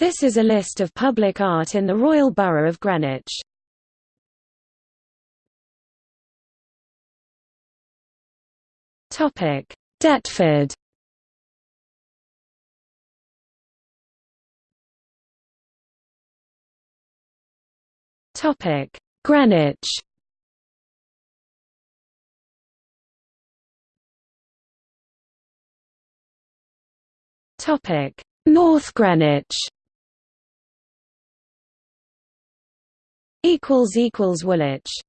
This is a list of public art in the Royal Borough of Greenwich. Topic: Deptford. Topic: Greenwich. Topic: North Greenwich. Equals equals Woolwich